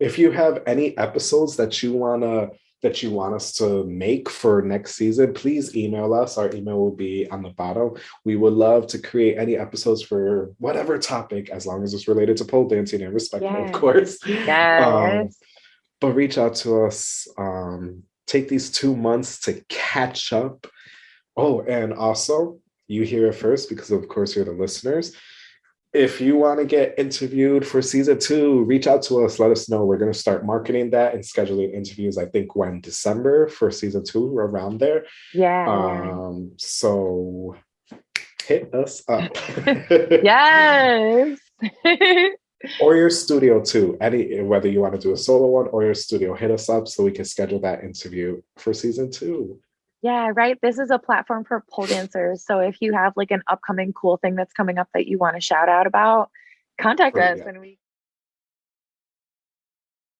if you have any episodes that you wanna that you want us to make for next season, please email us. Our email will be on the bottom. We would love to create any episodes for whatever topic, as long as it's related to pole dancing and respectful, Yes. of course. Yes. Um, but reach out to us. Um, take these two months to catch up. Oh, and also, you hear it first because, of course, you're the listeners. If you want to get interviewed for season two, reach out to us. Let us know. We're going to start marketing that and scheduling interviews. I think when December for season two, around there. yeah. Um, so hit us up. yes. or your studio too. Any whether you want to do a solo one or your studio, hit us up so we can schedule that interview for season two. Yeah, right. This is a platform for pole dancers. So if you have like an upcoming cool thing that's coming up that you want to shout out about, contact Oh, us yeah. and we